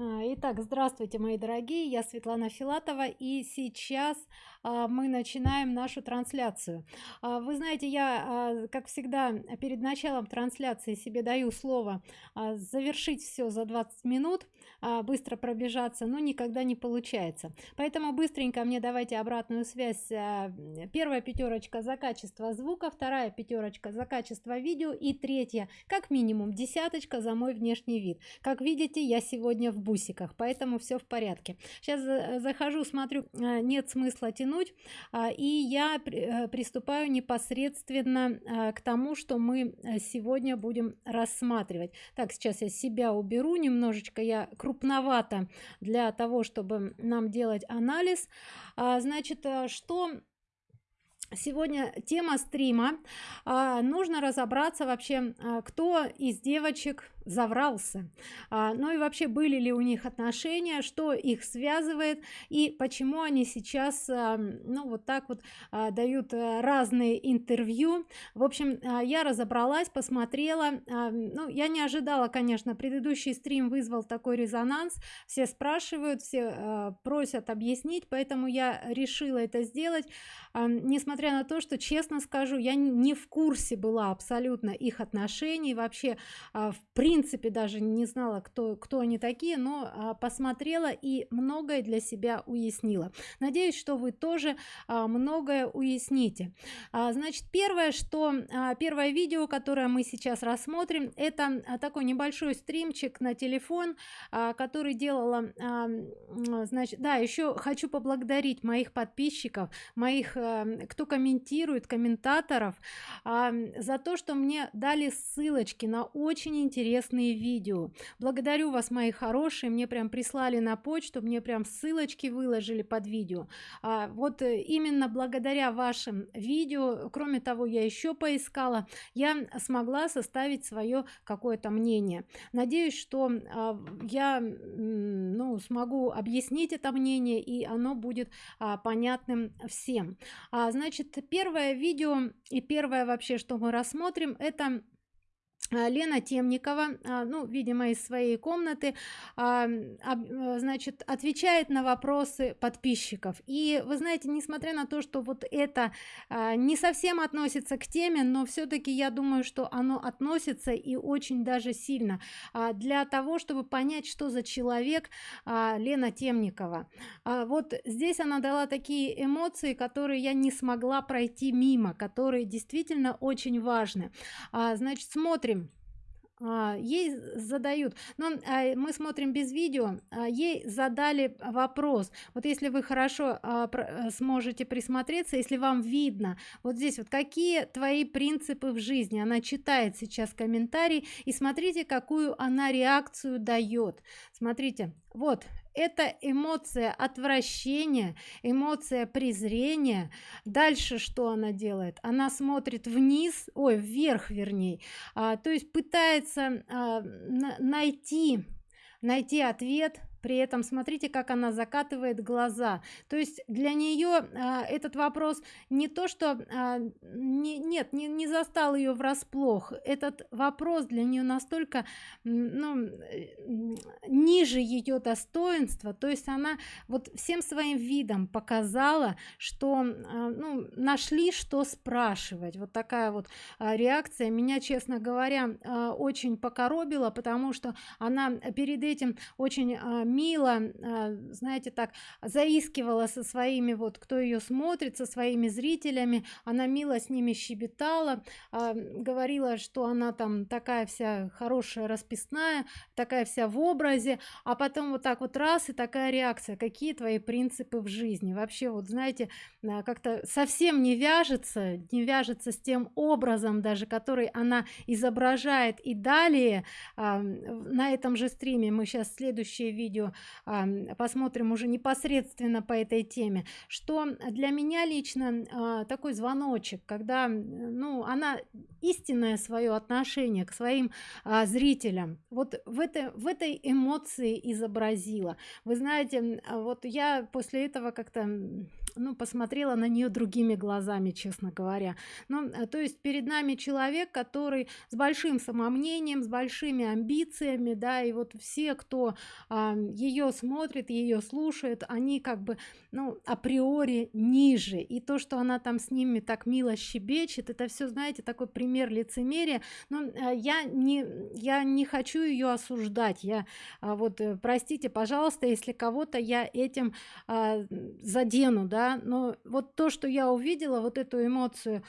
А, итак, здравствуйте, мои дорогие, я Светлана Филатова, и сейчас а, мы начинаем нашу трансляцию. А, вы знаете, я, как всегда, перед началом трансляции себе даю слово завершить все за 20 минут, быстро пробежаться, но никогда не получается. Поэтому быстренько мне давайте обратную связь. Первая пятерочка за качество звука, вторая пятерочка за качество видео и третья, как минимум, десяточка за мой внешний вид. Как видите, я сегодня в бусиках поэтому все в порядке. Сейчас захожу смотрю а, нет смысла тянуть а, и я э, приступаю непосредственно а, к тому что мы э, сегодня будем рассматривать. Так сейчас я себя уберу немножечко я крупновато для того чтобы нам делать анализ. Значит э, что сегодня тема стрима. А, нужно разобраться вообще а, кто из девочек заврался. А, ну и вообще были ли у них отношения что их связывает и почему они сейчас ну вот так вот дают разные интервью. В общем я разобралась посмотрела. Ну я не ожидала конечно предыдущий стрим вызвал такой резонанс. Все спрашивают все просят объяснить поэтому я решила это сделать. А, несмотря на то что честно скажу я не в курсе была абсолютно их отношений вообще а, в принципе даже не знала кто кто они такие но а, посмотрела и многое для себя уяснила. Надеюсь что вы тоже а, многое уясните. Значит первое что первое видео которое мы сейчас рассмотрим это такой небольшой стримчик на телефон который делала значит да еще хочу поблагодарить моих подписчиков моих а, кто комментирует комментаторов а, за то что мне дали ссылочки на очень интересные видео. Благодарю вас мои хорошие мне прям прислали на почту мне прям ссылочки выложили под видео. А, вот э, именно благодаря вашим видео кроме того я еще поискала я смогла составить свое какое-то мнение. Надеюсь что а, я ну смогу объяснить это мнение и оно будет а, понятным всем. А, значит первое видео и первое вообще что мы рассмотрим это Лена Темникова, а, ну, видимо, из своей комнаты, а, значит, отвечает на вопросы подписчиков. И вы знаете, несмотря на то, что вот это не совсем относится к теме, но все-таки я думаю, что оно относится и очень даже сильно для того, чтобы понять, что за человек Лена Темникова. Вот здесь она дала такие эмоции, которые я не смогла пройти мимо, которые действительно очень важны. Значит, смотрим а, ей задают. Но а, мы смотрим без видео а, ей задали вопрос. Вот если вы хорошо а, э, сможете присмотреться если вам видно вот здесь вот какие твои принципы в жизни? Она читает сейчас комментарий и смотрите какую она реакцию дает. Смотрите вот это эмоция отвращения эмоция презрения. Дальше что она делает? Она смотрит вниз ой вверх вернее а, то есть пытается а, найти найти ответ при этом смотрите как она закатывает глаза. То есть для нее а, этот вопрос не то что а, не, нет не, не застал ее врасплох. Этот вопрос для нее настолько ну, ниже ее достоинства. То есть она вот всем своим видом показала что а, ну, нашли что спрашивать. Вот такая вот а, реакция меня честно говоря а, очень покоробила потому что она перед этим очень а, мило а, знаете так заискивала со своими вот кто ее смотрит со своими зрителями. Она мило с ними щебетала а, говорила что она там такая вся хорошая расписная такая вся в образе а потом вот так вот раз и такая реакция. Какие твои принципы в жизни? Вообще вот знаете а, как-то совсем не вяжется не вяжется с тем образом даже который она изображает. И далее на этом же стриме мы сейчас следующее видео видео посмотрим уже непосредственно по этой теме. Что для меня лично а, такой звоночек когда ну она истинное свое отношение к своим а, зрителям. Вот в этой в этой эмоции изобразила. Вы знаете вот я после этого как-то ну, посмотрела на нее другими глазами, честно говоря. Ну, э, то есть перед нами человек, который с большим самомнением, с большими амбициями, да, и вот все, кто а, ее смотрит, ее слушает, они как бы, ну, априори ниже. И то, что она там с ними так мило щебечет, это все, знаете, такой пример лицемерия. Но э, я не, я не хочу ее осуждать. Я а, вот, э, простите, пожалуйста, если кого-то я этим а, задену, да, но вот то, что я увидела, вот эту эмоцию,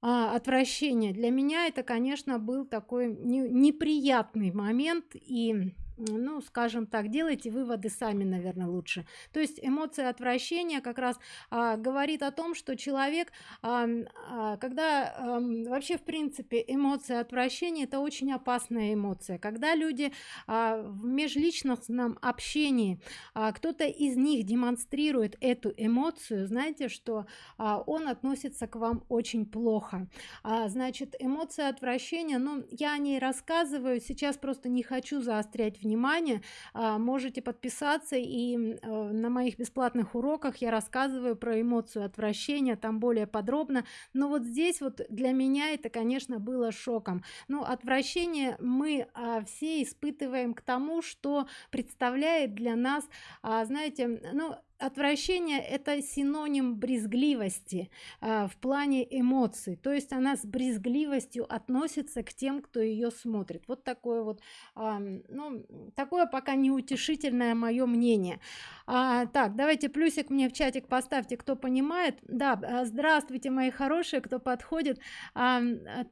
а, отвращения для меня это конечно был такой не, неприятный момент и ну скажем так делайте выводы сами наверное лучше. То есть эмоция отвращения как раз а, говорит о том что человек а, а, когда а, вообще в принципе эмоция отвращения это очень опасная эмоция. Когда люди а, в межличностном общении а, кто-то из них демонстрирует эту эмоцию знаете что а, он относится к вам очень плохо. А, значит эмоция отвращения ну я о ней рассказываю сейчас просто не хочу заострять внимание а, можете подписаться и а, на моих бесплатных уроках я рассказываю про эмоцию отвращения там более подробно. Но вот здесь вот для меня это конечно было шоком. Ну отвращение мы а, все испытываем к тому что представляет для нас а, знаете ну отвращение это синоним брезгливости э, в плане эмоций. То есть она с брезгливостью относится к тем кто ее смотрит. Вот такое вот э, ну такое пока неутешительное мое мнение. А, так давайте плюсик мне в чатик поставьте кто понимает. Да э, здравствуйте мои хорошие кто подходит. А,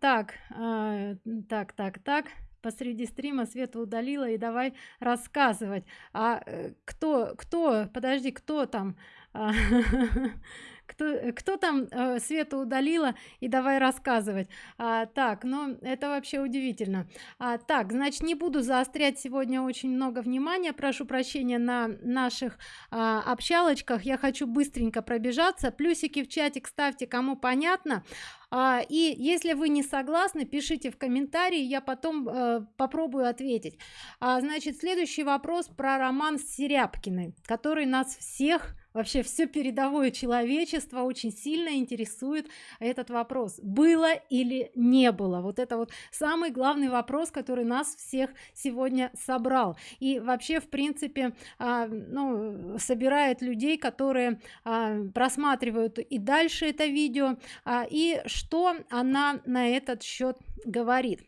так а, так так так посреди стрима света удалила и давай рассказывать. А э, кто кто подожди кто там? А, кто, кто там э, Свету удалила? И давай рассказывать. А, так ну это вообще удивительно. А, так значит не буду заострять сегодня очень много внимания. Прошу прощения на наших а, общалочках. Я хочу быстренько пробежаться. Плюсики в чатик ставьте кому понятно а, и если вы не согласны пишите в комментарии я потом э, попробую ответить. А, значит следующий вопрос про роман с серябкиной который нас всех вообще все передовое человечество очень сильно интересует этот вопрос. Было или не было? Вот это вот самый главный вопрос который нас всех сегодня собрал. И вообще в принципе а, ну, собирает людей которые а, просматривают и дальше это видео а, и она на этот счет говорит.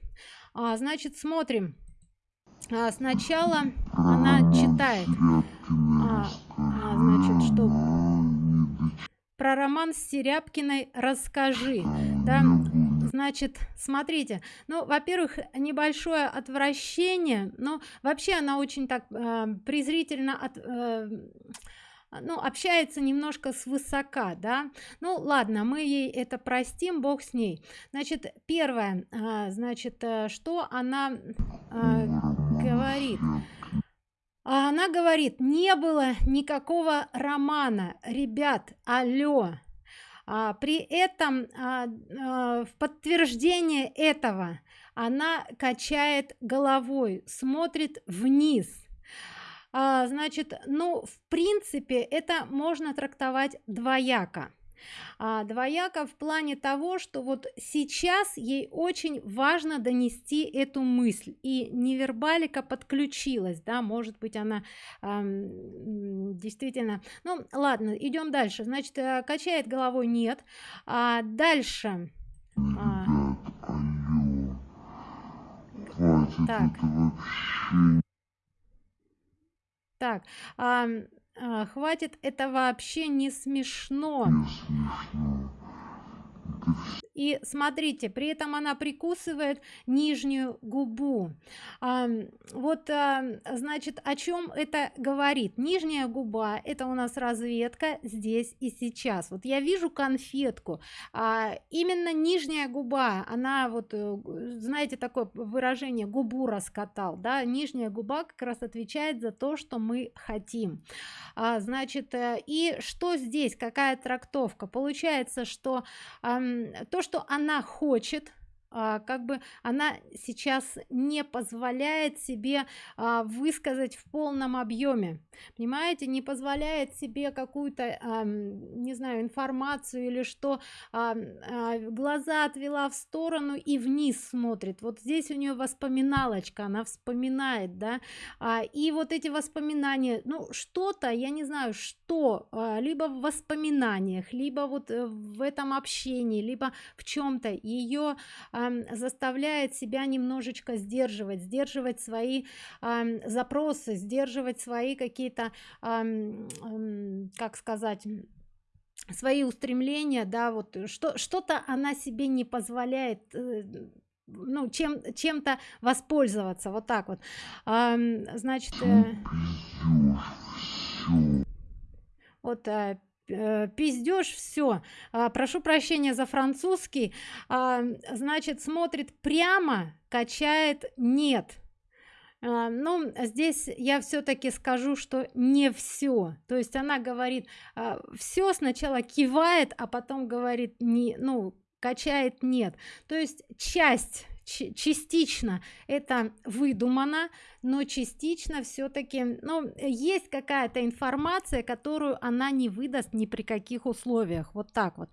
А, значит смотрим. А, сначала она читает. А, а, значит что? Про роман с серябкиной расскажи да? значит смотрите. Ну во-первых небольшое отвращение но вообще она очень так э, презрительно от э, ну общается немножко с высока да. Ну ладно мы ей это простим бог с ней. Значит первое а, значит э, что она а, говорит? А она говорит не было никакого романа. Ребят алло а, при этом а, а, в подтверждение этого она качает головой смотрит вниз а, значит ну в принципе это можно трактовать двояко. А, двояко в плане того что вот сейчас ей очень важно донести эту мысль. И невербалика подключилась да может быть она эм, действительно ну ладно идем дальше. Значит э, качает головой нет а дальше. А, так так а, а, хватит это вообще не смешно, не смешно и смотрите при этом она прикусывает нижнюю губу. А, вот а, значит о чем это говорит? Нижняя губа это у нас разведка здесь и сейчас. Вот я вижу конфетку а, именно нижняя губа она вот э, знаете такое выражение губу раскатал да? Нижняя губа как раз отвечает за то что мы хотим. А, значит э, и что здесь? Какая трактовка? Получается что а, то что она хочет как бы она сейчас не позволяет себе а, высказать в полном объеме понимаете не позволяет себе какую-то а, не знаю информацию или что а, а, глаза отвела в сторону и вниз смотрит. Вот здесь у нее воспоминалочка она вспоминает да. А, и вот эти воспоминания ну что-то я не знаю что а, либо в воспоминаниях либо вот э, в этом общении либо в чем-то ее а, заставляет себя немножечко сдерживать сдерживать свои а, запросы сдерживать свои какие-то а, как сказать свои устремления да вот что что-то она себе не позволяет э, ну чем чем-то воспользоваться. Вот так вот. А, значит э, вот э, э, пиздеж все а, прошу прощения за французский. А, значит смотрит прямо качает нет а, ну здесь я все-таки скажу что не все то есть она говорит все сначала кивает а потом говорит не ну качает нет то есть часть частично это выдумано но частично все-таки ну есть какая-то информация которую она не выдаст ни при каких условиях. Вот так вот.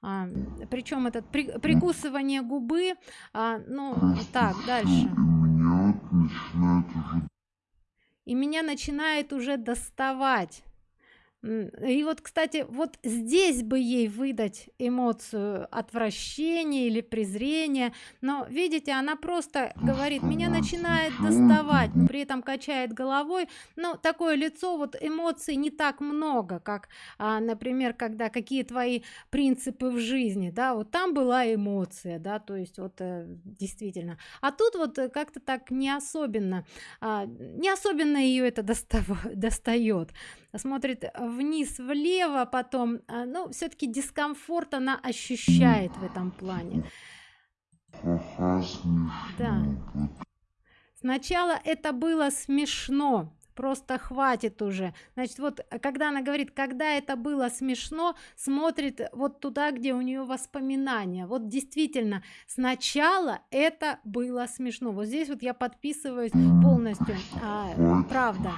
А, причем этот при, прикусывание губы а, ну так дальше. и меня начинает уже доставать и вот кстати вот здесь бы ей выдать эмоцию отвращения или презрения но видите она просто говорит меня начинает доставать при этом качает головой. Но такое лицо вот эмоций не так много как а, например когда какие твои принципы в жизни? Да вот там была эмоция да то есть вот э, действительно. А тут вот э, как-то так не особенно а, не особенно ее это достав достает смотрит вниз влево потом а, ну все-таки дискомфорт она ощущает в этом плане. Да. сначала это было смешно просто хватит уже. Значит вот когда она говорит когда это было смешно смотрит вот туда где у нее воспоминания. Вот действительно сначала это было смешно. Вот здесь вот я подписываюсь полностью. А, правда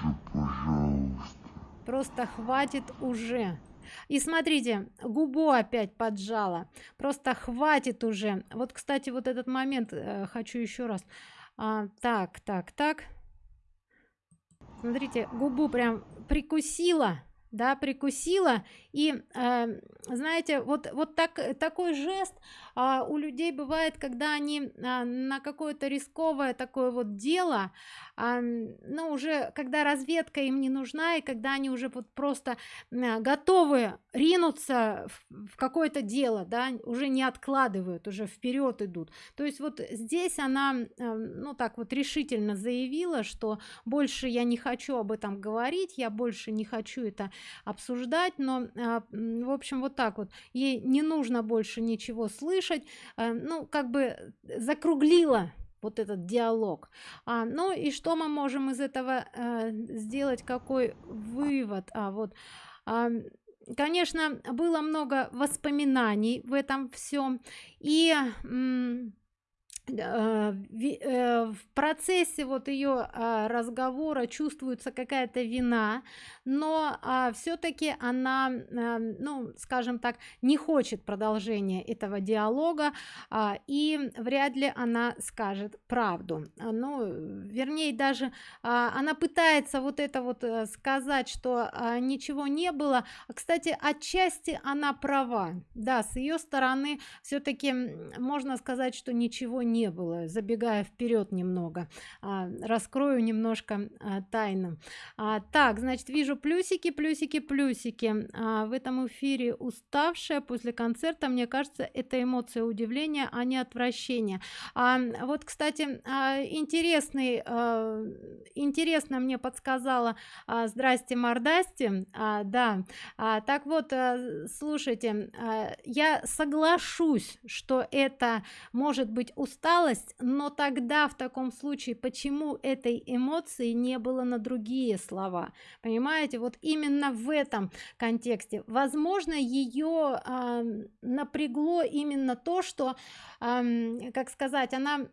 просто хватит уже. И смотрите губу опять поджала. Просто хватит уже. Вот кстати вот этот момент э, хочу еще раз. А, так так так. Смотрите губу прям прикусила да прикусила. И э, знаете вот вот так такой жест а, у людей бывает когда они а, на какое-то рисковое такое вот дело а, ну уже когда разведка им не нужна и когда они уже вот просто а, готовы ринуться в, какое-то дело да уже не откладывают уже вперед идут. То есть вот здесь она а, ну так вот решительно заявила что больше я не хочу об этом говорить я больше не хочу это обсуждать но в общем вот так вот. Ей не нужно больше ничего слышать а, ну как бы закруглила вот этот диалог. А, ну и что мы можем из этого а, сделать? Какой вывод? А вот а, конечно было много воспоминаний в этом всем и Э, э, в процессе вот ее а, разговора чувствуется какая-то вина но а, все-таки она а, ну скажем так не хочет продолжения этого диалога и вряд ли она скажет правду. Ну вернее даже она пытается вот это вот э, сказать что ничего не было. Кстати отчасти она права. Да с ее стороны все-таки можно сказать что ничего не не было забегая вперед немного а, раскрою немножко а, тайну. А, так значит вижу плюсики плюсики плюсики. В этом эфире уставшая после концерта мне кажется это эмоция удивления а не отвращения. Вот кстати интересный интересно мне подсказала здрасте мордасти да. Так вот слушайте я соглашусь что это может быть устав усталость но тогда в таком случае почему этой эмоции не было на другие слова? Понимаете вот именно в этом контексте. Возможно ее э, напрягло именно то что э, как сказать она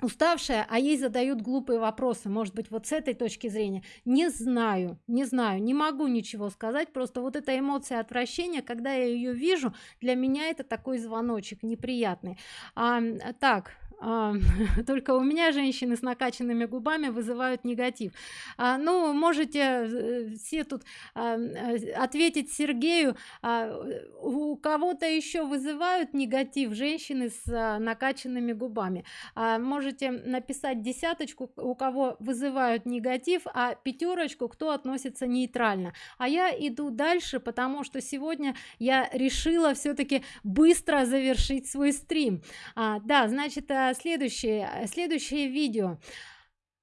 уставшая а ей задают глупые вопросы может быть вот с этой точки зрения. Не знаю не знаю не могу ничего сказать просто вот эта эмоция отвращения когда я ее вижу для меня это такой звоночек неприятный. А, так только у меня женщины с накачанными губами вызывают негатив. А, ну можете э, все тут э, ответить сергею а, у кого-то еще вызывают негатив женщины с а, накачанными губами? Можете написать десяточку у кого вызывают негатив а пятерочку кто относится нейтрально. А я иду дальше потому что сегодня я решила все-таки быстро завершить свой стрим. Да значит следующее э, следующее видео.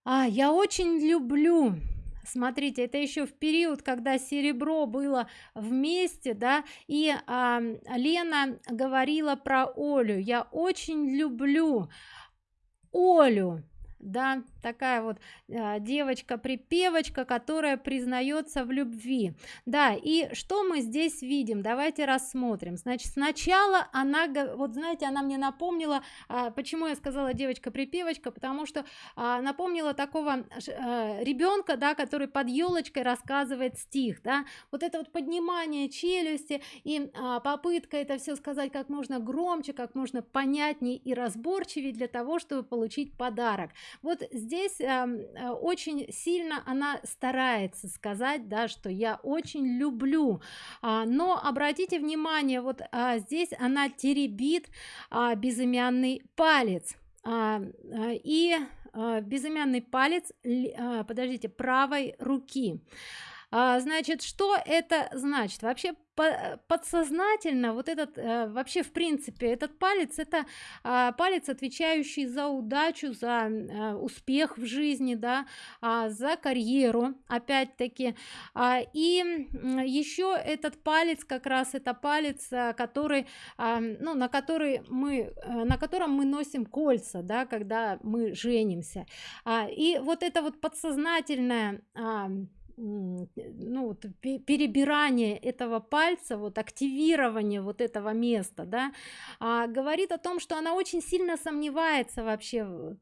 А, я очень люблю смотрите это еще в период когда серебро было вместе да и а, лена говорила про олю. Я очень люблю олю да такая вот э, девочка припевочка которая признается в любви. Да и что мы здесь видим? Давайте рассмотрим. Значит сначала она вот знаете она мне напомнила э, почему я сказала девочка припевочка потому что э, напомнила такого ребенка да который под елочкой рассказывает стих да. Вот это вот поднимание челюсти и попытка это все сказать как можно громче как можно понятнее и разборчивее для того чтобы получить подарок вот здесь эм, э, очень сильно она старается сказать да что я очень люблю а, но обратите внимание вот а, здесь она теребит а, безымянный палец. А, а, и а, безымянный палец а, подождите правой руки а, значит что это значит? Вообще подсознательно вот этот э, вообще в принципе этот палец это э, палец отвечающий за удачу за э, успех в жизни да э, за карьеру опять-таки. Э, и еще этот палец как раз это палец э, который э, ну на который мы э, на котором мы носим кольца да когда мы женимся. Э, и вот это вот подсознательное э, ну вот, перебирание этого пальца вот активирование вот этого места да. А, говорит о том что она очень сильно сомневается вообще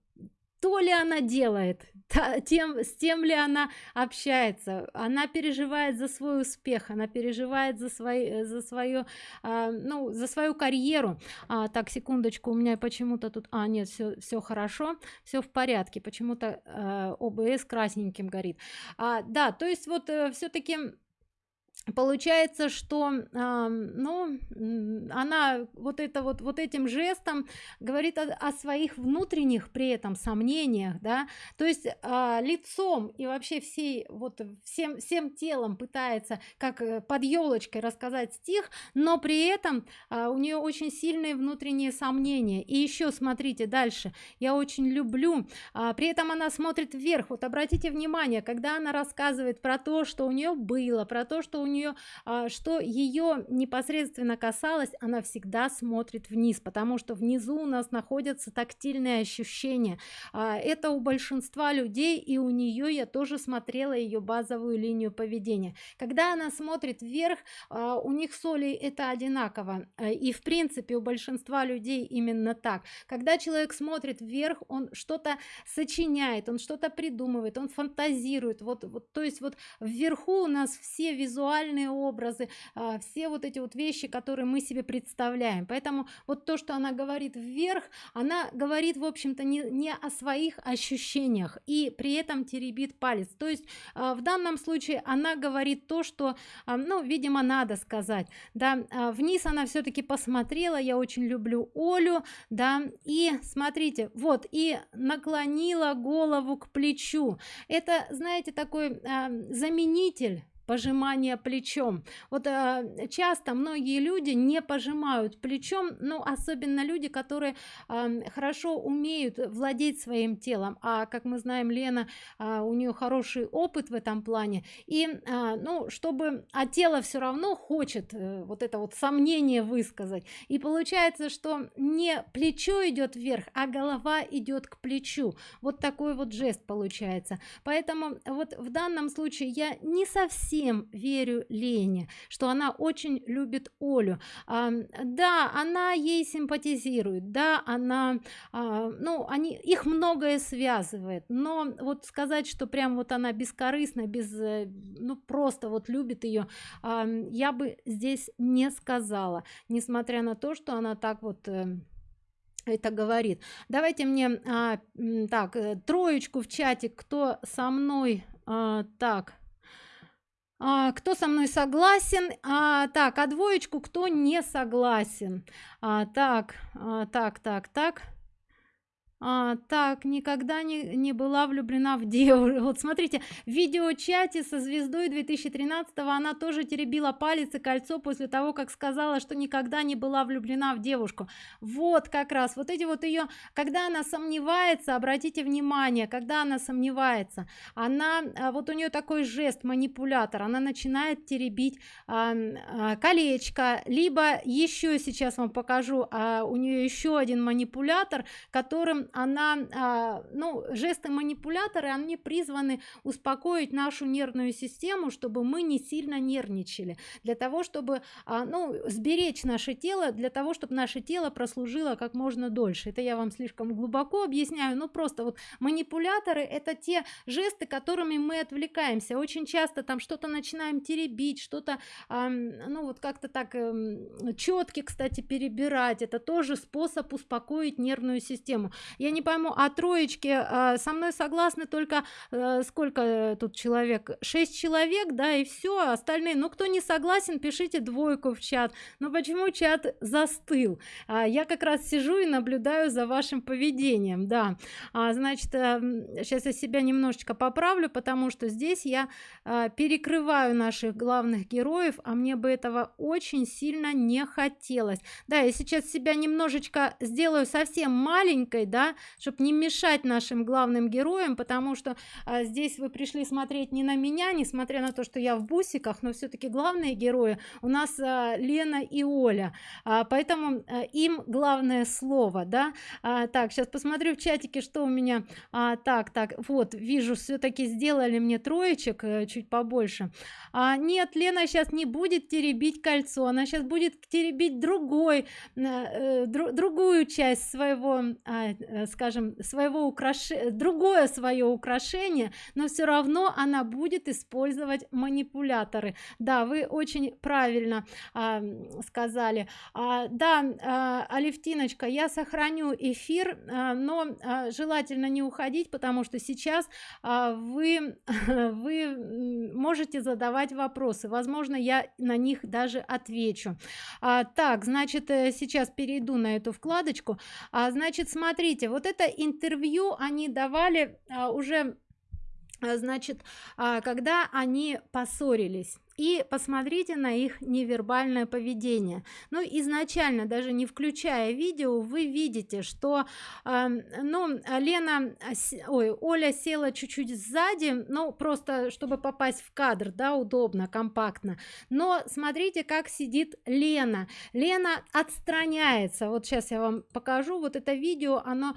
то ли она делает тем с тем ли она общается. Она переживает за свой успех она переживает за свои за свое а, ну за свою карьеру. А, так секундочку у меня почему-то тут а нет все все хорошо все в порядке. Почему-то а, обс красненьким горит. А, да то есть вот э, все-таки получается что ну она вот это вот вот этим жестом говорит о, о своих внутренних при этом сомнениях да. То есть э, лицом и вообще всей вот всем всем телом пытается как э, под елочкой рассказать стих но при этом э, у нее очень сильные внутренние сомнения. И еще смотрите дальше. Я очень люблю э, при этом она смотрит вверх. Вот обратите внимание когда она рассказывает про то что у нее было про то что у нее а, что ее непосредственно касалось она всегда смотрит вниз потому что внизу у нас находятся тактильные ощущения. А, это у большинства людей и у нее я тоже смотрела ее базовую линию поведения. Когда она смотрит вверх а, у них соли это одинаково. И в принципе у большинства людей именно так. Когда человек смотрит вверх он что-то сочиняет он что-то придумывает он фантазирует. Вот вот то есть вот вверху у нас все визуальные образы а, все вот эти вот вещи которые мы себе представляем. Поэтому вот то что она говорит вверх она говорит в общем-то не, не о своих ощущениях и при этом теребит палец. То есть а, в данном случае она говорит то что а, ну видимо надо сказать да. Вниз она все-таки посмотрела я очень люблю олю да и смотрите вот и наклонила голову к плечу. Это знаете такой заменитель пожимание плечом. Вот э, часто многие люди не пожимают плечом ну особенно люди которые э, хорошо умеют владеть своим телом. А как мы знаем лена э, у нее хороший опыт в этом плане. И э, ну чтобы а тело все равно хочет э, вот это вот сомнение высказать. И получается что не плечо идет вверх а голова идет к плечу. Вот такой вот жест получается. Поэтому вот в данном случае я не совсем верю лене что она очень любит олю. А, да она ей симпатизирует да она а, ну они их многое связывает но вот сказать что прям вот она бескорыстно без э, ну просто вот любит ее а, я бы здесь не сказала несмотря на то что она так вот э, это говорит. Давайте мне а, так э, троечку в чате кто со мной а, так а, кто со мной согласен? А, так а двоечку кто не согласен? А, так а, так так так а, так никогда не, не была влюблена в девушку вот смотрите в видеочате со звездой 2013 она тоже теребила палец и кольцо после того как сказала что никогда не была влюблена в девушку. Вот как раз вот эти вот ее когда она сомневается обратите внимание когда она сомневается она а, вот у нее такой жест манипулятор она начинает теребить а, а, колечко либо еще сейчас вам покажу а, у нее еще один манипулятор которым она а, ну жесты манипуляторы они призваны успокоить нашу нервную систему чтобы мы не сильно нервничали. Для того чтобы а, ну сберечь наше тело для того чтобы наше тело прослужило как можно дольше. Это я вам слишком глубоко объясняю но просто вот манипуляторы это те жесты которыми мы отвлекаемся. Очень часто там что-то начинаем теребить что-то а, ну вот как-то так эм, четки кстати перебирать. Это тоже способ успокоить нервную систему я не пойму а троечки а, со мной согласны только а, сколько тут человек? Шесть человек да и все остальные ну кто не согласен пишите двойку в чат. Но почему чат застыл? А, я как раз сижу и наблюдаю за вашим поведением да. А, значит а, сейчас я себя немножечко поправлю потому что здесь я а, перекрываю наших главных героев а мне бы этого очень сильно не хотелось. Да я сейчас себя немножечко сделаю совсем маленькой да чтобы не мешать нашим главным героям потому что а, здесь вы пришли смотреть не на меня несмотря на то что я в бусиках но все-таки главные герои у нас а, лена и оля. А, поэтому а, им главное слово да. А, так сейчас посмотрю в чатике что у меня. А, так так вот вижу все-таки сделали мне троечек а, чуть побольше. А, нет лена сейчас не будет теребить кольцо она сейчас будет теребить другой э, дру, другую часть своего а, э, скажем своего украшения другое свое украшение но все равно она будет использовать манипуляторы. Да вы очень правильно а, сказали. А, да а, алевтиночка я сохраню эфир а, но а, желательно не уходить потому что сейчас а, вы вы можете задавать вопросы. Возможно я на них даже отвечу. А, так значит э, сейчас перейду на эту вкладочку. А, значит смотрите вот это интервью они давали а, уже а, значит а, когда они поссорились и посмотрите на их невербальное поведение. Ну изначально даже не включая видео вы видите что э, ну лена ой оля села чуть-чуть сзади ну просто чтобы попасть в кадр да удобно компактно. Но смотрите как сидит лена. Лена отстраняется. Вот сейчас я вам покажу. Вот это видео оно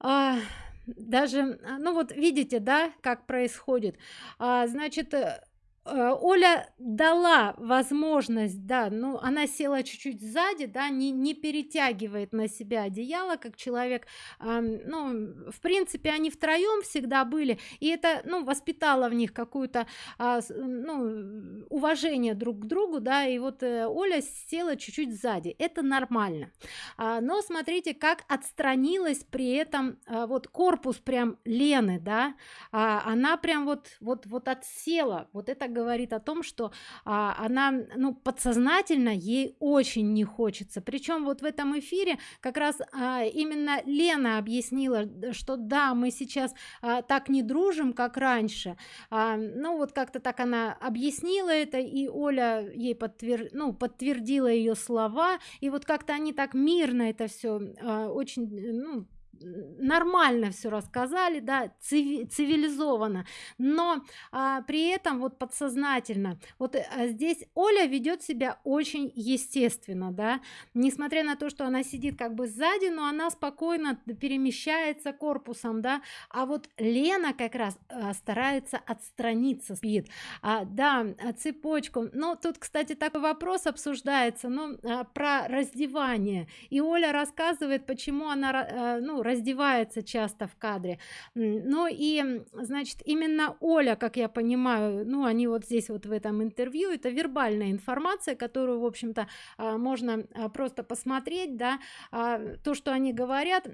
а, даже ну вот видите да как происходит? А, значит э, Э, Оля дала возможность, да, ну она села чуть-чуть сзади, да, не, не перетягивает на себя одеяло, как человек, э, ну, в принципе, они втроем всегда были, и это, ну, воспитало в них какую-то, э, ну, уважение друг к другу, да, и вот э, Оля села чуть-чуть сзади, это нормально, а, но смотрите, как отстранилась при этом а, вот корпус прям Лены, да, а, она прям вот, вот, вот отсела, вот это говорит о том что а, она ну подсознательно ей очень не хочется. Причем вот в этом эфире как раз а, именно лена объяснила что да мы сейчас а, так не дружим как раньше а, ну вот как-то так она объяснила это и оля ей подтвер ну подтвердила ее слова. И вот как-то они так мирно это все а, очень ну нормально все рассказали да цивилизованно. Но а, при этом вот подсознательно вот а, здесь оля ведет себя очень естественно да. Несмотря на то что она сидит как бы сзади но она спокойно перемещается корпусом да. А вот лена как раз а, старается отстраниться спит. А, да а, цепочку. Но тут кстати такой вопрос обсуждается ну а, про раздевание. И оля рассказывает почему она а, ну раздевается часто в кадре. Ну и значит именно оля как я понимаю ну они вот здесь вот в этом интервью это вербальная информация которую в общем-то а, можно а, просто посмотреть да а, то что они говорят.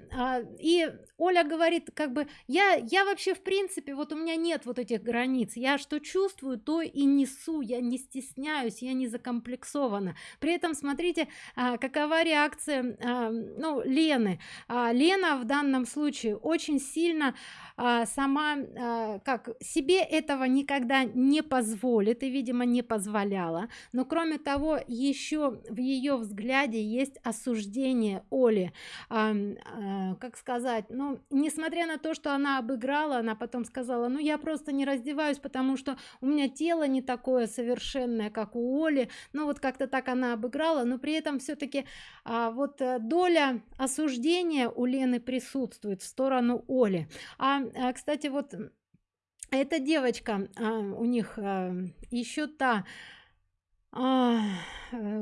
И оля говорит как бы я я вообще в принципе вот у меня нет вот этих границ. Я что чувствую то и несу. Я не стесняюсь я не закомплексована при этом смотрите какова реакция ну лены. Лена в данном случае очень сильно а, сама а, как себе этого никогда не позволит и видимо не позволяла. Но кроме того еще в ее взгляде есть осуждение оли. А, а, как сказать ну несмотря на то что она обыграла она потом сказала ну я просто не раздеваюсь потому что у меня тело не такое совершенное как у оли ну вот как-то так она обыграла но при этом все-таки а, вот э, доля осуждения у лены присутствует в сторону оли. А а, кстати вот эта девочка а, у них а, еще та э,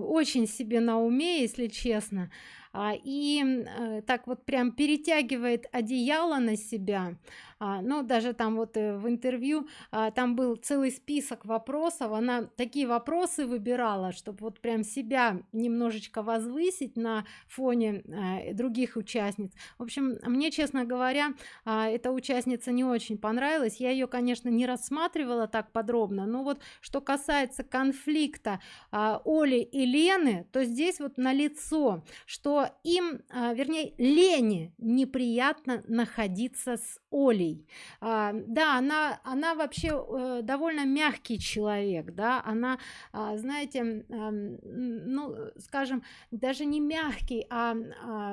очень себе на уме если честно и а, так вот прям перетягивает одеяло на себя. А, ну даже там вот э, в интервью а, там был целый список вопросов. Она такие вопросы выбирала чтобы вот прям себя немножечко возвысить на фоне а, других участниц. В общем мне честно говоря а, эта участница не очень понравилась. Я ее конечно не рассматривала так подробно но вот что касается конфликта а, оли и лены то здесь вот на лицо что им а, вернее лене неприятно находиться с олей. А, да она она вообще э, довольно мягкий человек да она а, знаете ну скажем даже не мягкий а,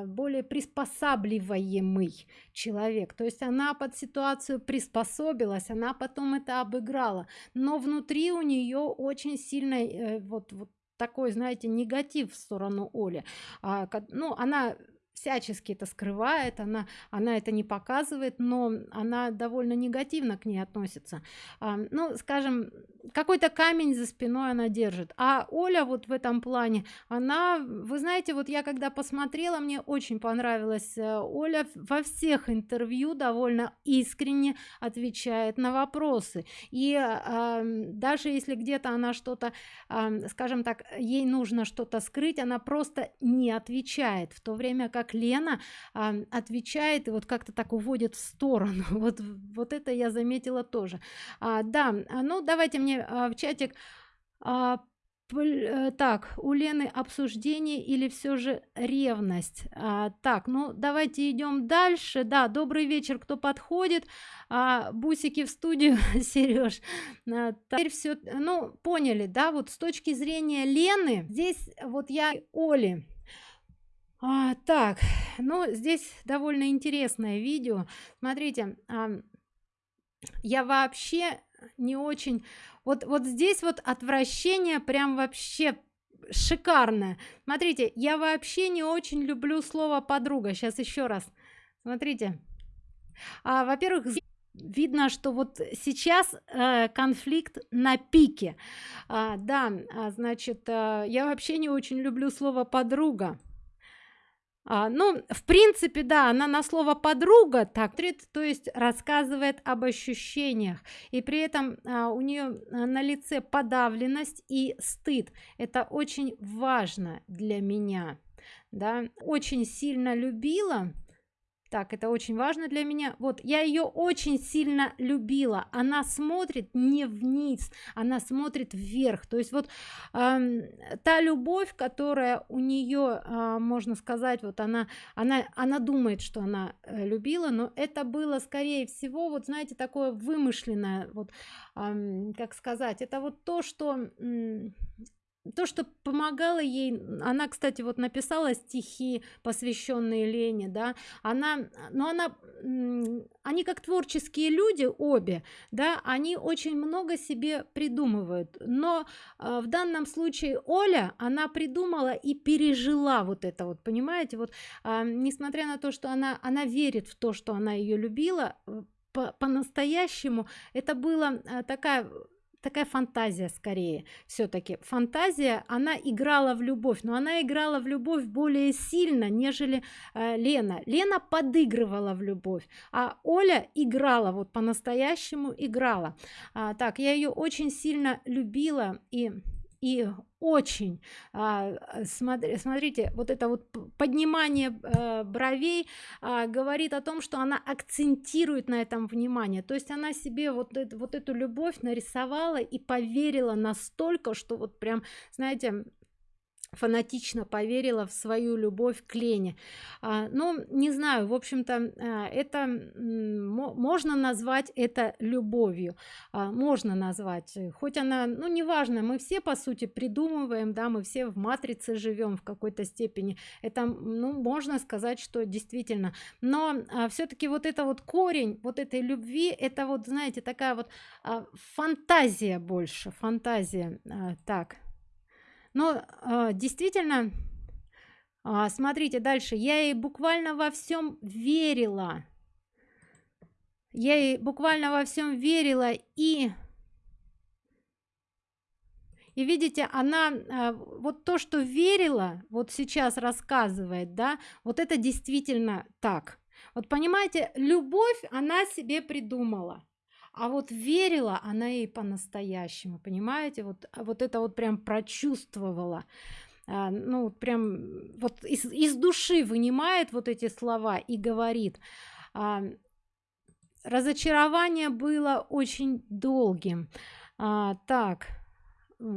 более приспосабливаемый человек. То есть она под ситуацию приспособилась она потом это обыграла. Но внутри у нее очень сильный э, вот вот такой знаете негатив в сторону оли а, ну она всячески это скрывает она она это не показывает но она довольно негативно к ней относится. А, ну скажем какой-то камень за спиной она держит. А оля вот в этом плане она вы знаете вот я когда посмотрела мне очень понравилась э, оля во всех интервью довольно искренне отвечает на вопросы. И э, даже если где-то она что-то э, скажем так ей нужно что-то скрыть она просто не отвечает. В то время как лена э, отвечает и вот как-то так уводит в сторону. Вот вот это я заметила тоже. А, да ну давайте мне мне а, в чатик а, э, так у лены обсуждение или все же ревность? А, так ну давайте идем дальше. Да добрый вечер кто подходит? А, бусики в студию сереж а, теперь все ну поняли да вот с точки зрения лены здесь вот я оли а, так ну здесь довольно интересное видео. Смотрите а, я вообще не очень вот вот здесь вот отвращение прям вообще шикарное. Смотрите я вообще не очень люблю слово подруга сейчас еще раз. Смотрите. А, во-первых видно что вот сейчас э, конфликт на пике. А, да а, значит э, я вообще не очень люблю слово подруга а, ну в принципе да она на слово подруга так то есть рассказывает об ощущениях. И при этом а, у нее а, на лице подавленность и стыд. Это очень важно для меня да. Очень сильно любила так это очень важно для меня. Вот я ее очень сильно любила. Она смотрит не вниз она смотрит вверх. То есть вот э, та любовь которая у нее э, можно сказать вот она она она думает что она э, любила но это было скорее всего вот знаете такое вымышленное вот э, как сказать это вот то что то что помогало ей она кстати вот написала стихи посвященные лене да она но она они как творческие люди обе да они очень много себе придумывают. Но э, в данном случае оля она придумала и пережила вот это вот понимаете? Вот э, несмотря на то что она она верит в то что она ее любила по-настоящему по это было э, такая такая фантазия скорее все-таки фантазия она играла в любовь но она играла в любовь более сильно нежели э, лена. Лена подыгрывала в любовь а оля играла вот по-настоящему играла. А, так я ее очень сильно любила и и очень а, смотри, смотрите вот это вот поднимание а, бровей а, говорит о том что она акцентирует на этом внимание. То есть она себе вот это, вот эту любовь нарисовала и поверила настолько что вот прям знаете фанатично поверила в свою любовь к Лене. А, ну, не знаю, в общем-то, а, это можно назвать это любовью. А, можно назвать, хоть она, ну, неважно, мы все, по сути, придумываем, да, мы все в матрице живем в какой-то степени. Это, ну, можно сказать, что действительно. Но а, все-таки вот это вот корень вот этой любви, это вот, знаете, такая вот а, фантазия больше, фантазия. А, так, но э, действительно э, смотрите дальше. Я ей буквально во всем верила. Я ей буквально во всем верила и и видите она э, вот то что верила вот сейчас рассказывает да вот это действительно так. Вот понимаете любовь она себе придумала а вот верила она ей по-настоящему понимаете? Вот а вот это вот прям прочувствовала. А, ну прям вот из, из души вынимает вот эти слова и говорит. А, разочарование было очень долгим. А, так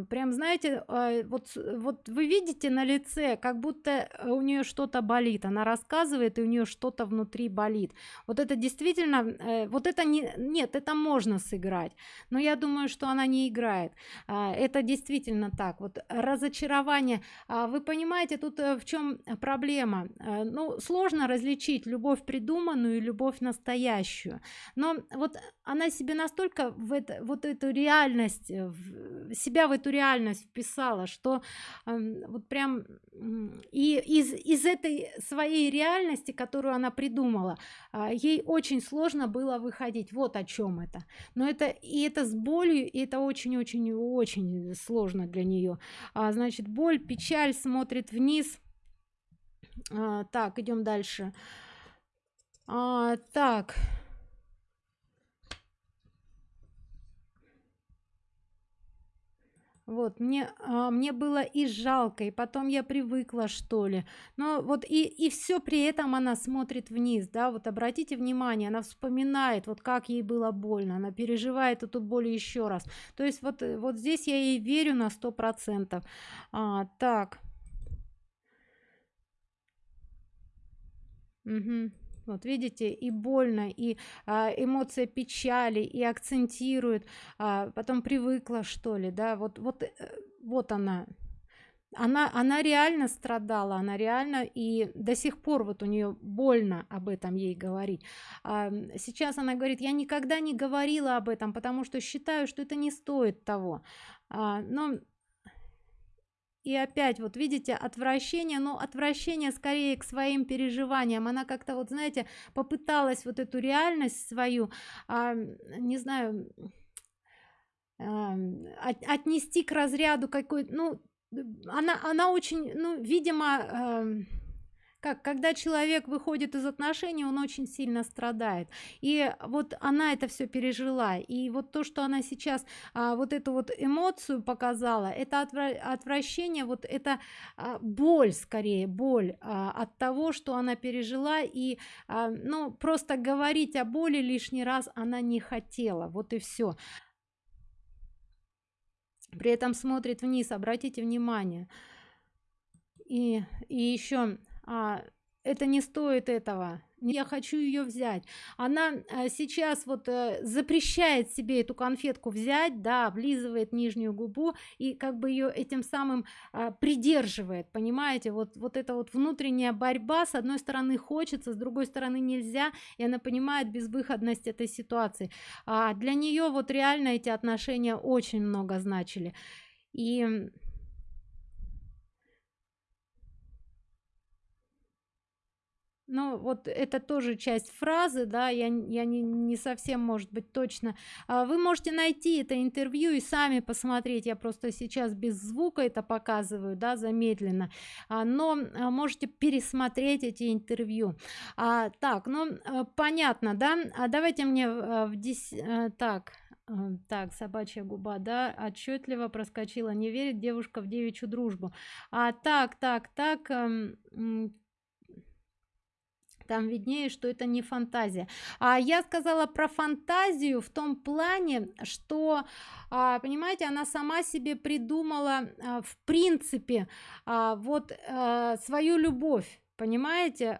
прям знаете а, вот вот вы видите на лице как будто э, у нее что-то болит она рассказывает и у нее что-то внутри болит. Вот это действительно э, вот это не нет это можно сыграть но я думаю что она не играет. А, это действительно так. Вот разочарование. А, вы понимаете тут э, в чем проблема? Ну сложно различить любовь придуманную и любовь настоящую. Но вот она себе настолько в это вот эту реальность себя эту реальность вписала что э, вот прям и из из этой своей реальности которую она придумала э, ей очень сложно было выходить. Вот о чем это. Но это и это с болью и это очень очень очень сложно для нее а, значит боль печаль смотрит вниз. А, так идем дальше. А, так вот мне а, мне было и жалко и потом я привыкла что ли. Но вот и и все при этом она смотрит вниз да вот обратите внимание она вспоминает вот как ей было больно она переживает эту боль еще раз. То есть вот вот здесь я ей верю на сто процентов. А, так. Угу вот видите и больно и а, эмоция печали и акцентирует а, потом привыкла что ли да вот вот э, вот она. Она она реально страдала она реально и до сих пор вот у нее больно об этом ей говорить. А, сейчас она говорит я никогда не говорила об этом потому что считаю что это не стоит того а, но и опять вот видите отвращение но отвращение скорее к своим переживаниям. Она как-то вот знаете попыталась вот эту реальность свою а, не знаю а, от, отнести к разряду какой ну она она очень ну видимо а, как когда человек выходит из отношений он очень сильно страдает. И вот она это все пережила. И вот то что она сейчас а, вот эту вот эмоцию показала это отвра отвращение вот это а, боль скорее боль а, от того что она пережила. И а, ну просто говорить о боли лишний раз она не хотела. Вот и все при этом смотрит вниз обратите внимание. И и еще а, это не стоит этого я хочу ее взять. Она а, сейчас вот а, запрещает себе эту конфетку взять да облизывает нижнюю губу и как бы ее этим самым а, придерживает понимаете? Вот вот это вот внутренняя борьба с одной стороны хочется с другой стороны нельзя и она понимает безвыходность этой ситуации. А для нее вот реально эти отношения очень много значили. И Ну, вот это тоже часть фразы, да, я, я не, не совсем, может быть, точно. А вы можете найти это интервью и сами посмотреть. Я просто сейчас без звука это показываю, да, замедленно. А, но а, можете пересмотреть эти интервью. А, так, ну, а, понятно, да? А давайте мне в 10... А, так, а, так собачья губа да отчетливо проскочила не верит девушка в девичью дружбу а так так так там виднее что это не фантазия. А я сказала про фантазию в том плане что а, понимаете она сама себе придумала а, в принципе а, вот свою любовь понимаете?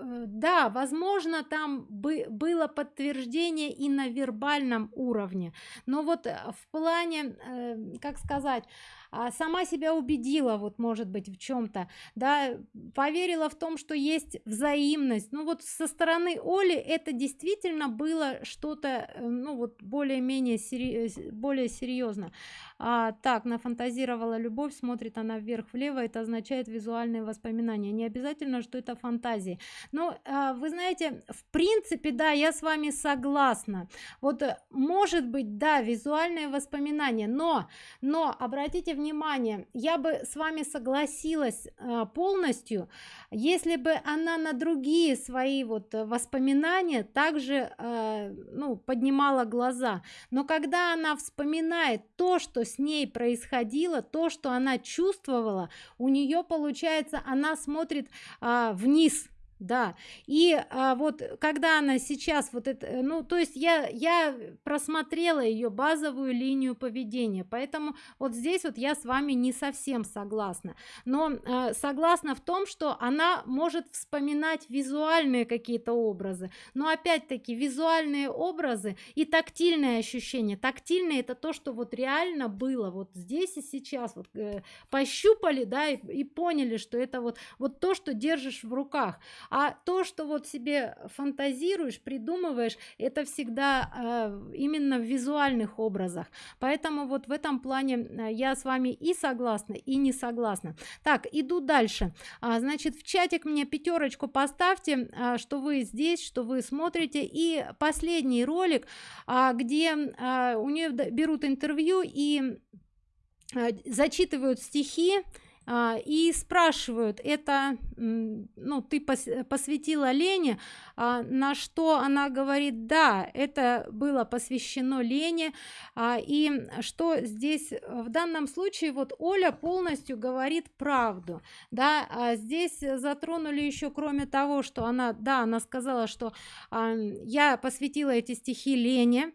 Э, да возможно там бы было подтверждение и на вербальном уровне но вот в плане э, как сказать а, сама себя убедила вот может быть в чем-то да поверила в том что есть взаимность. Ну вот со стороны оли это действительно было что-то э, ну вот более-менее сери более серьезно а, так нафантазировала любовь смотрит она вверх влево это означает визуальные воспоминания. Не обязательно что это фантазии. Но а, вы знаете в принципе да я с вами согласна. Вот э, может быть да визуальные воспоминания но но обратите внимание я бы с вами согласилась э, полностью если бы она на другие свои вот воспоминания также э, ну поднимала глаза. Но когда она вспоминает то что с ней происходило то что она чувствовала у нее получается она смотрит э, вниз да и а, вот когда она сейчас вот это э, ну то есть я я просмотрела ее базовую линию поведения поэтому вот здесь вот я с вами не совсем согласна. Но а, согласна в том что она может вспоминать визуальные какие-то образы но опять-таки визуальные образы и тактильные ощущения. Тактильные это то что вот реально было вот здесь и сейчас. Вот э, пощупали да и, и поняли что это вот вот то что держишь в руках а то что вот себе фантазируешь придумываешь это всегда э, именно в визуальных образах. Поэтому вот в этом плане э, я с вами и согласна и не согласна. Так иду дальше. А, значит в чатик мне пятерочку поставьте а, что вы здесь что вы смотрите. И последний ролик а, где а, у нее берут интервью и а, зачитывают стихи и спрашивают это ну ты пос посвятила лене а, на что она говорит да это было посвящено лене а, и что здесь в данном случае вот оля полностью говорит правду да? А здесь затронули еще кроме того что она да она сказала что а, я посвятила эти стихи лене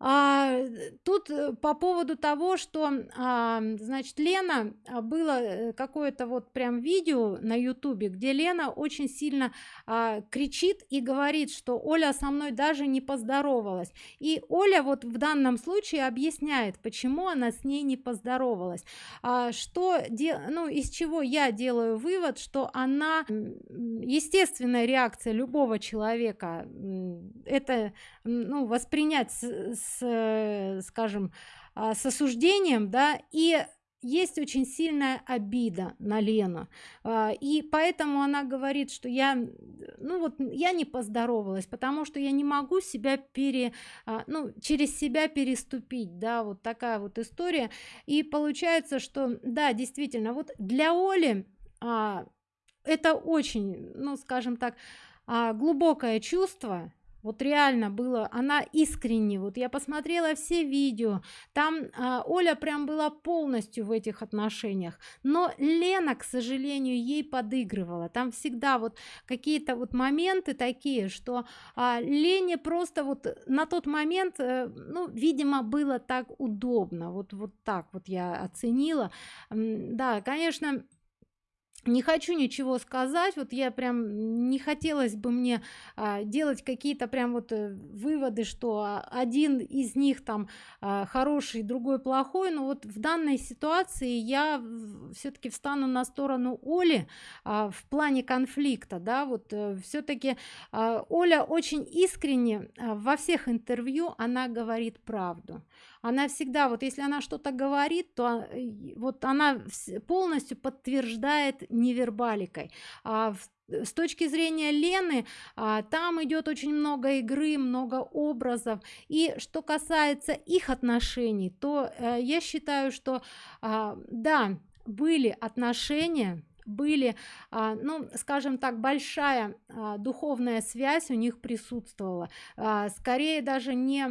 а, тут э, по поводу того что а, значит лена а, было э, какое-то вот прям видео на ютубе где лена очень сильно а, кричит и говорит что оля со мной даже не поздоровалась и оля вот в данном случае объясняет почему она с ней не поздоровалась. А, что де ну из чего я делаю вывод что она естественная реакция любого человека это ну воспринять с, с скажем а, с осуждением да и есть очень сильная обида на Лену. А, и поэтому она говорит что я ну вот я не поздоровалась потому что я не могу себя пере а, ну через себя переступить да вот такая вот история. И получается что да действительно вот для Оли это очень ну скажем так глубокое чувство вот реально было она искренне вот я посмотрела все видео там а, оля прям была полностью в этих отношениях но лена к сожалению ей подыгрывала. Там всегда вот какие-то вот моменты такие что а, лене просто вот на тот момент э, ну видимо было так удобно. Вот вот так вот я оценила. Да конечно не хочу ничего сказать вот я прям не хотелось бы мне а, делать какие-то прям вот э, выводы что один из них там а, хороший другой плохой. Но вот в данной ситуации я все-таки встану на сторону оли а, в плане конфликта да вот э, все-таки а, оля очень искренне а, во всех интервью она говорит правду она всегда вот если она что-то говорит то а, вот она полностью подтверждает невербаликой. А с точки зрения Лены а, там идет очень много игры много образов. И что касается их отношений то а, я считаю что а, да были отношения были а, ну скажем так большая а, духовная связь у них присутствовала. А, скорее даже не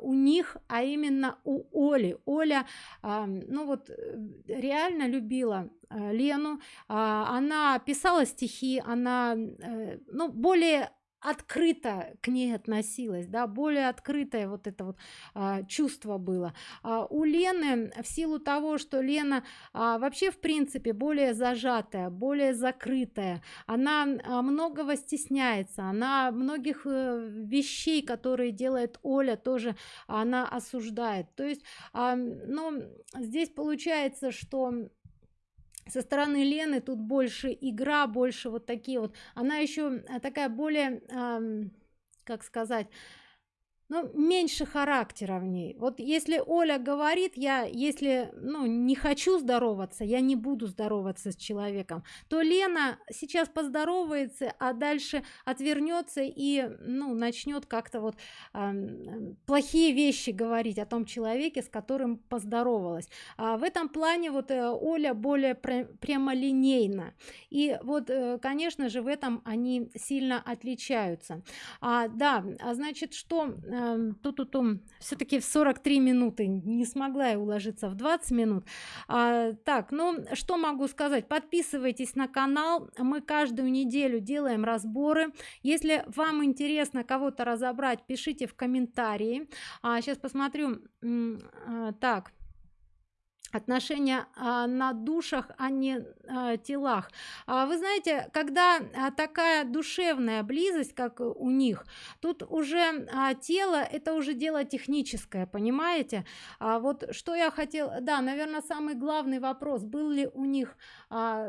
у них а именно у оли. Оля ну вот э, реально любила а, лену. Она писала стихи она а, ну более открыто к ней относилась да более открытое вот это вот а, чувство было. А, у лены в силу того что лена а, вообще в принципе более зажатая более закрытая она а, многого стесняется она многих э, вещей которые делает оля тоже она осуждает. То есть а, ну здесь получается что со стороны лены тут больше игра больше вот такие вот. Она еще э, такая более как сказать ну, меньше характера в ней. Вот если Оля говорит, я если ну, не хочу здороваться, я не буду здороваться с человеком, то Лена сейчас поздоровается, а дальше отвернется и ну, начнет как-то вот э, плохие вещи говорить о том человеке, с которым поздоровалась. А в этом плане вот э, Оля более пр прямолинейна. И вот, э, конечно же, в этом они сильно отличаются. А, да, а значит, что э, тут тут все-таки в 43 минуты не смогла я уложиться в 20 минут. А, так ну что могу сказать? Подписывайтесь на канал мы каждую неделю делаем разборы. Если вам интересно кого-то разобрать пишите в комментарии. А, сейчас посмотрю. А, так отношения а, на душах а не а, телах. А, вы знаете когда такая душевная близость как у них тут уже тело это уже дело техническое понимаете? А, вот что я хотел да наверное самый главный вопрос был ли у них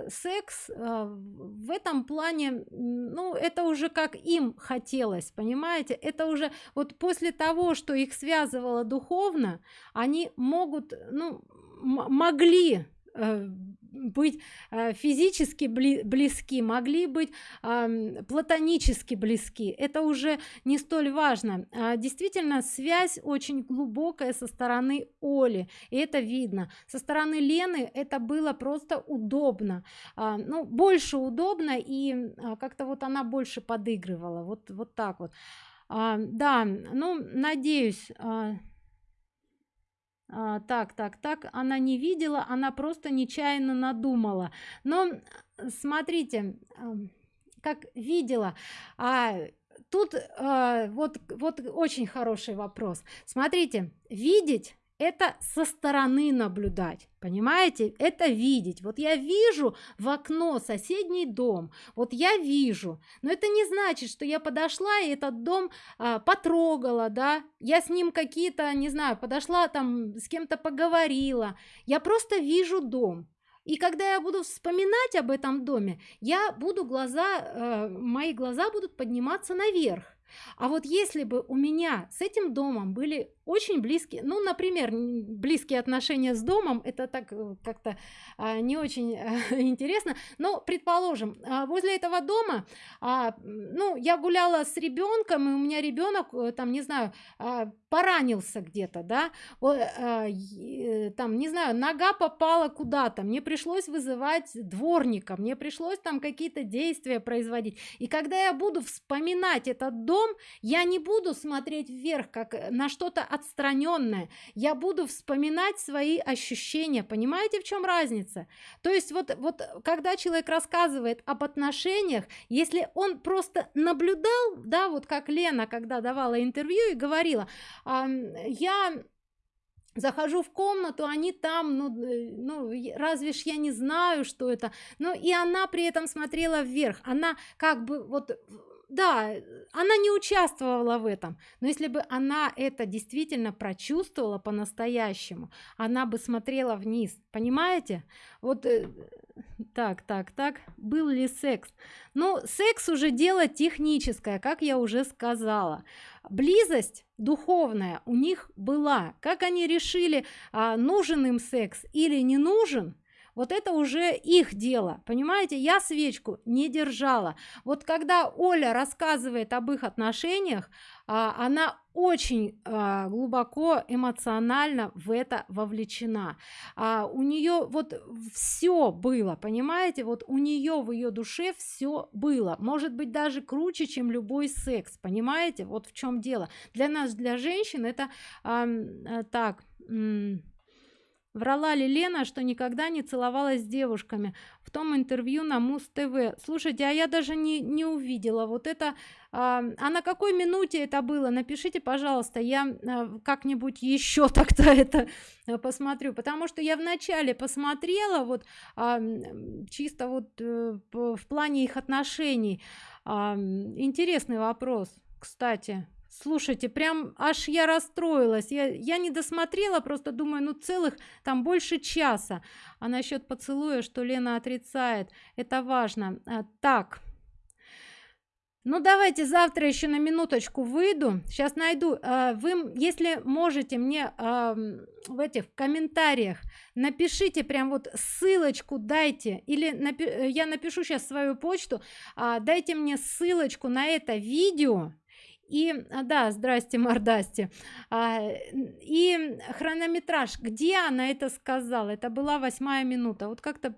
секс в этом плане ну это уже как им хотелось понимаете? Это уже вот после того что их связывало духовно они могут ну могли э, быть э, физически близки могли быть платонически близки. Это уже не столь важно. А, действительно связь очень глубокая со стороны оли и это видно. Со стороны лены это было просто удобно. А, ну больше удобно и а, как-то вот она больше подыгрывала. Вот вот так вот. Да ну надеюсь а, так так так она не видела она просто нечаянно надумала. Но смотрите как видела а тут а, вот вот очень хороший вопрос. Смотрите видеть это со стороны наблюдать понимаете? Это видеть. Вот я вижу в окно соседний дом вот я вижу но это не значит что я подошла и этот дом а, потрогала да. Я с ним какие-то не знаю подошла там с кем-то поговорила. Я просто вижу дом. И когда я буду вспоминать об этом доме я буду глаза э, мои глаза будут подниматься наверх. А вот если бы у меня с этим домом были очень близкие ну например близкие отношения с домом это так э, как-то а, не очень а, интересно. Но предположим а, возле этого дома а, ну я гуляла с ребенком и у меня ребенок э, там не знаю а, поранился где-то да вот, а, там не знаю нога попала куда-то мне пришлось вызывать дворника мне пришлось там какие-то действия производить. И когда я буду вспоминать этот дом я не буду смотреть вверх как на что-то отстраненное я буду вспоминать свои ощущения. Понимаете в чем разница? То есть вот вот когда человек рассказывает об отношениях если он просто наблюдал да вот как лена когда давала интервью и говорила я захожу в комнату они там ну ну разве ж я не знаю что это? Ну и она при этом смотрела вверх. Она как бы вот да она не участвовала в этом но если бы она это действительно прочувствовала по-настоящему она бы смотрела вниз понимаете? Вот э, так так так был ли секс? Ну секс уже дело техническое как я уже сказала. Близость духовная у них была. Как они решили а, нужен им секс или не нужен вот это уже их дело понимаете? Я свечку не держала. Вот когда оля рассказывает об их отношениях а, она очень а, глубоко эмоционально в это вовлечена. А, у нее вот все было понимаете? Вот у нее в ее душе все было. Может быть даже круче чем любой секс понимаете? Вот в чем дело. Для нас для женщин это а, так Врала ли Лена, что никогда не целовалась с девушками в том интервью на Муз-ТВ? Слушайте, а я даже не, не увидела. Вот это... А, а на какой минуте это было? Напишите, пожалуйста, я а, как-нибудь еще тогда это а, посмотрю. Потому что я вначале посмотрела, вот а, чисто вот а, в плане их отношений. А, интересный вопрос, кстати слушайте прям аж я расстроилась. Я я не досмотрела просто думаю ну целых там больше часа а насчет поцелуя что лена отрицает это важно. А, так. Ну давайте завтра еще на минуточку выйду. Сейчас найду. А, вы если можете мне а, в этих комментариях напишите прям вот ссылочку дайте. Или напи я напишу сейчас свою почту. А, дайте мне ссылочку на это видео и а, да здрасте мордасти а, и хронометраж где она это сказала? Это была восьмая минута. Вот как-то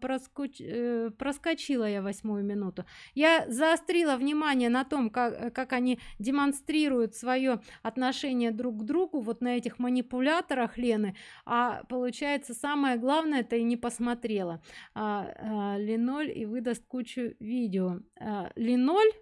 проскоч... Э, проскочила я восьмую минуту. Я заострила внимание на том как, как они демонстрируют свое отношение друг к другу вот на этих манипуляторах лены. А получается самое главное это и не посмотрела. А, а, линоль и выдаст кучу видео. А, линоль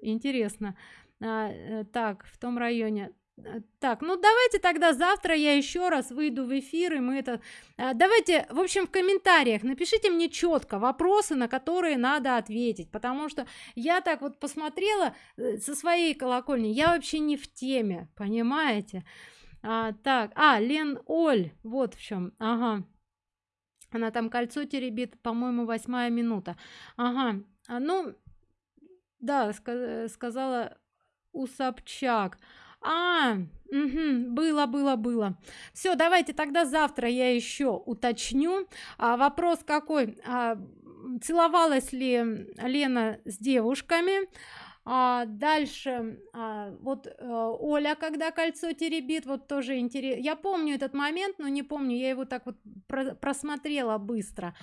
интересно а, э, так в том районе. Э, так ну давайте тогда завтра я еще раз выйду в эфир и мы это а, давайте в общем в комментариях напишите мне четко вопросы на которые надо ответить потому что я так вот посмотрела э, со своей колокольни я вообще не в теме понимаете? А, так а лен оль вот в чем ага. Она там кольцо теребит по-моему восьмая минута. Ага а, ну да ска сказала у Собчак. А, угу, было, было, было. Все, давайте тогда завтра я еще уточню. А, вопрос какой? А, целовалась ли Лена с девушками? А, дальше а, вот а, Оля когда кольцо теребит вот тоже интересно я помню этот момент но не помню я его так вот про просмотрела быстро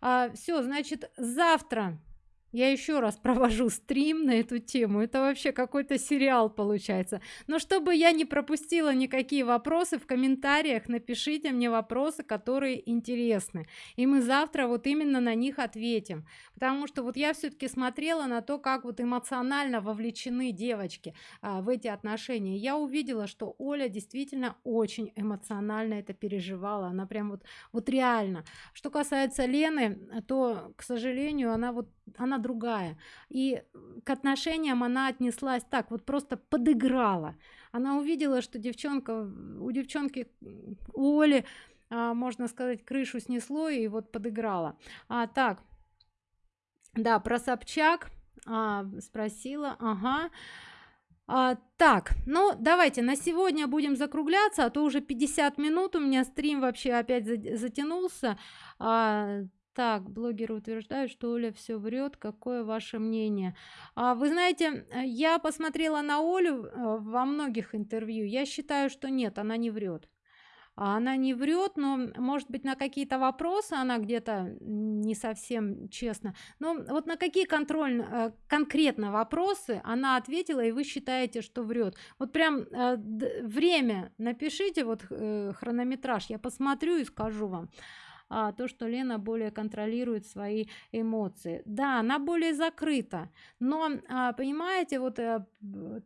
а, все значит завтра я еще раз провожу стрим на эту тему. Это вообще какой-то сериал получается. Но чтобы я не пропустила никакие вопросы в комментариях напишите мне вопросы которые интересны. И мы завтра вот именно на них ответим. Потому что вот я все-таки смотрела на то как вот эмоционально вовлечены девочки а, в эти отношения. Я увидела что оля действительно очень эмоционально это переживала. Она прям вот вот реально. Что касается лены то к сожалению она вот она другая. И к отношениям она отнеслась так вот просто подыграла. Она увидела что девчонка у девчонки оли а, можно сказать крышу снесло и вот подыграла. А так. Да про собчак а, спросила ага. А, так, ну давайте на сегодня будем закругляться, а то уже 50 минут у меня стрим вообще опять за затянулся. А, так, блогеры утверждают, что Оля все врет. Какое ваше мнение? А, вы знаете, э, я посмотрела на Олю э, во многих интервью. Я считаю, что нет, она не врет. А она не врет, но, может быть, на какие-то вопросы она где-то не совсем честно. Но вот на какие контроль, э, конкретно вопросы она ответила, и вы считаете, что врет. Вот прям время напишите, вот хронометраж, я посмотрю и скажу вам а, то, что Лена более контролирует свои эмоции. Да, она более закрыта, но, а, понимаете, вот а,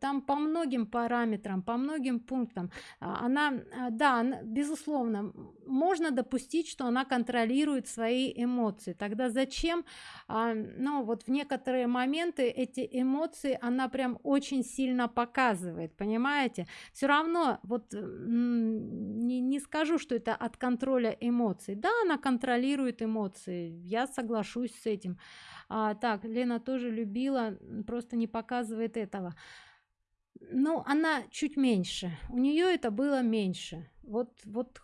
там по многим параметрам, по многим пунктам а, она, а, да, безусловно, можно допустить, что она контролирует свои эмоции. Тогда зачем, а, ну, вот в некоторые моменты эти эмоции она прям очень сильно показывает, понимаете? Все равно, вот не, не скажу, что это от контроля эмоций. Да, она контролирует эмоции я соглашусь с этим а, так лена тоже любила просто не показывает этого. Ну она чуть меньше у нее это было меньше. Вот вот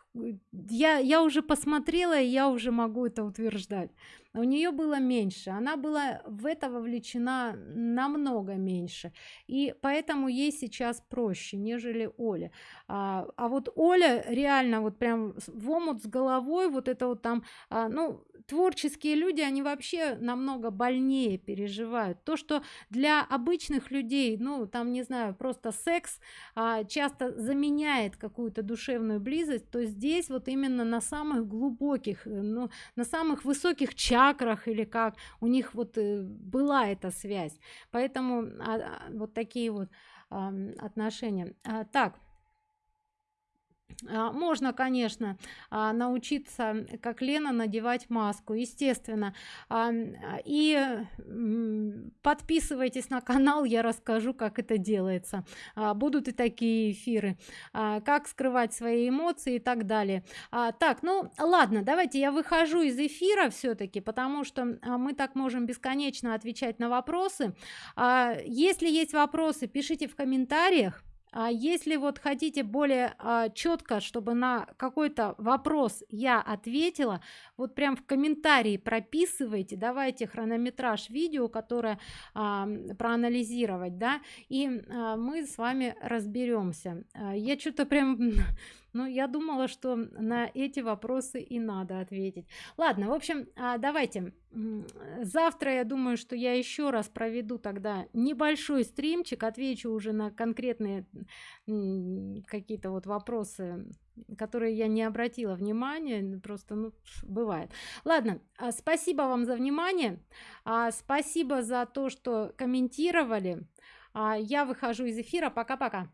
я я уже посмотрела и я уже могу это утверждать. У нее было меньше она была в это вовлечена намного меньше. И поэтому ей сейчас проще нежели оля а, а вот оля реально вот прям в омут с головой вот это вот там а, ну творческие люди они вообще намного больнее переживают. То что для обычных людей ну там не знаю просто секс а, часто заменяет какую-то душевную близость то здесь вот именно на самых глубоких ну на самых высоких чакрах или как у них вот э, была эта связь. Поэтому а, а, вот такие вот а, отношения. А, так можно конечно а, научиться как лена надевать маску естественно. А, и подписывайтесь на канал я расскажу как это делается. Будут и такие эфиры. Как скрывать свои эмоции и так далее. Так ну ладно давайте я выхожу из эфира все-таки потому что мы так можем бесконечно отвечать на вопросы. Если есть вопросы пишите в комментариях а если вот хотите более а, четко чтобы на какой-то вопрос я ответила вот прям в комментарии прописывайте давайте хронометраж видео которое а, проанализировать да и а, мы с вами разберемся а, я что-то прям ну я думала что на эти вопросы и надо ответить. Ладно в общем а, давайте. Завтра я думаю что я еще раз проведу тогда небольшой стримчик отвечу уже на конкретные какие-то вот вопросы которые я не обратила внимания просто ну, бывает. Ладно а, спасибо вам за внимание а, спасибо за то что комментировали. Я выхожу из эфира. Пока пока